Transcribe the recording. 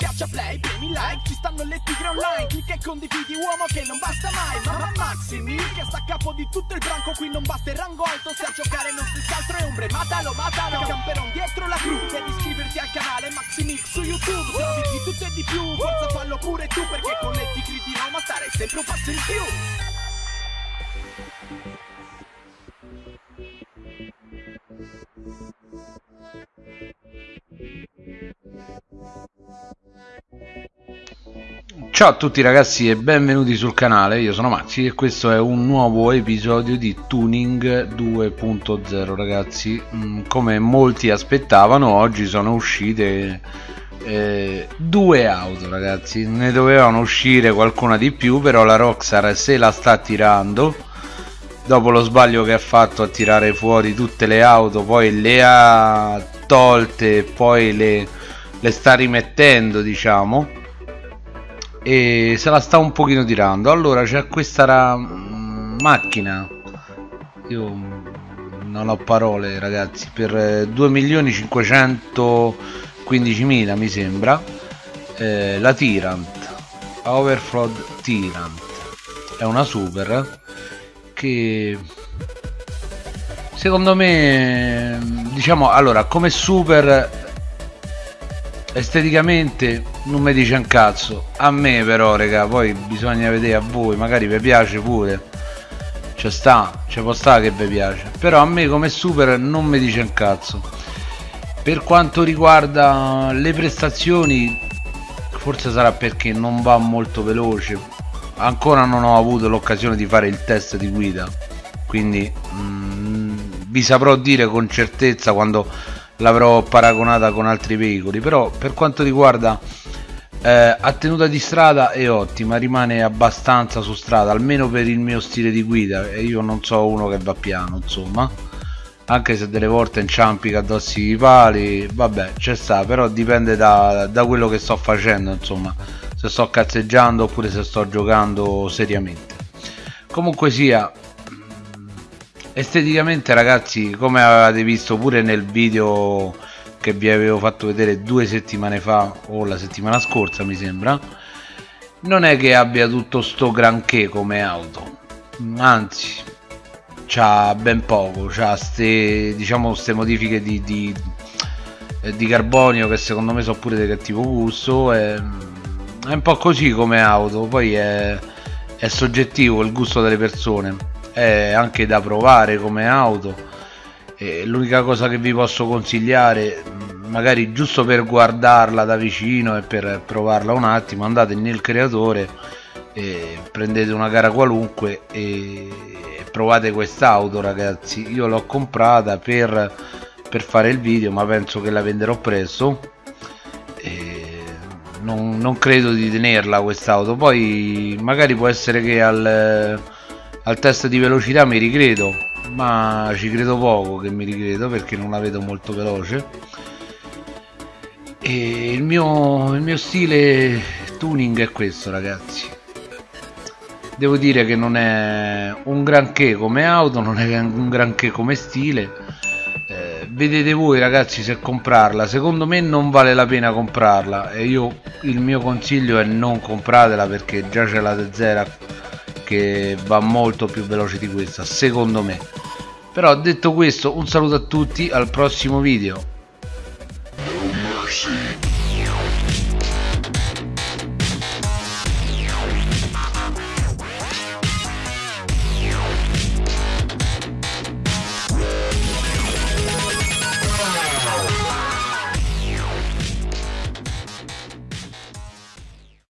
Schiaccia play, premi like, ci stanno le tigre online Clicca e condividi uomo che non basta mai Mamma Maximi che sta a capo di tutto il branco Qui non basta il rango alto, se a giocare non si altro è ombre Matalo, matalo, camperon dietro la crew Devi iscriverti al canale Maximix su YouTube Se di tutto e di più, forza fallo pure tu Perché con le tigre di Roma stare sempre un passo in più Ciao a tutti ragazzi e benvenuti sul canale, io sono Maxi e questo è un nuovo episodio di Tuning 2.0 ragazzi. Mm, Come molti aspettavano oggi sono uscite eh, due auto ragazzi. Ne dovevano uscire qualcuna di più però la Rockstar se la sta tirando. Dopo lo sbaglio che ha fatto a tirare fuori tutte le auto poi le ha tolte poi le, le sta rimettendo diciamo e se la sta un pochino tirando. Allora c'è questa mm, macchina. Io non ho parole ragazzi. Per 2.515.000 mi sembra eh, la Tyrant Overflow Tyrant è una super che secondo me diciamo allora come super esteticamente non mi dice un cazzo. A me però raga poi bisogna vedere a voi magari vi piace pure. Ci sta ci può stare che vi piace. Però a me come super non mi dice un cazzo. Per quanto riguarda le prestazioni forse sarà perché non va molto veloce. Ancora non ho avuto l'occasione di fare il test di guida. Quindi mm, vi saprò dire con certezza quando l'avrò paragonata con altri veicoli però per quanto riguarda eh, a tenuta di strada è ottima rimane abbastanza su strada almeno per il mio stile di guida e io non so uno che va piano insomma. Anche se delle volte inciampica addosso i pali vabbè c'è sta però dipende da, da quello che sto facendo insomma. Se sto cazzeggiando oppure se sto giocando seriamente. Comunque sia esteticamente ragazzi come avete visto pure nel video che vi avevo fatto vedere due settimane fa o la settimana scorsa mi sembra non è che abbia tutto sto granché come auto. Anzi c'ha ben poco c'ha ste diciamo ste modifiche di, di, di, carbonio che secondo me sono pure di cattivo gusto è, è un po' così come auto poi è, è soggettivo il gusto delle persone è anche da provare come auto. L'unica cosa che vi posso consigliare magari giusto per guardarla da vicino e per provarla un attimo andate nel creatore e prendete una gara qualunque e provate quest'auto ragazzi. Io l'ho comprata per, per fare il video ma penso che la venderò presto. Non, non credo di tenerla quest'auto. Poi magari può essere che al al test di velocità mi ricredo ma ci credo poco che mi ricredo perché non la vedo molto veloce. E il mio, il mio stile tuning è questo ragazzi. Devo dire che non è un granché come auto non è un granché come stile. Eh, vedete voi ragazzi se comprarla. Secondo me non vale la pena comprarla. E io il mio consiglio è non compratela perché già c'è la T0 che va molto più veloce di questa secondo me. Però detto questo un saluto a tutti al prossimo video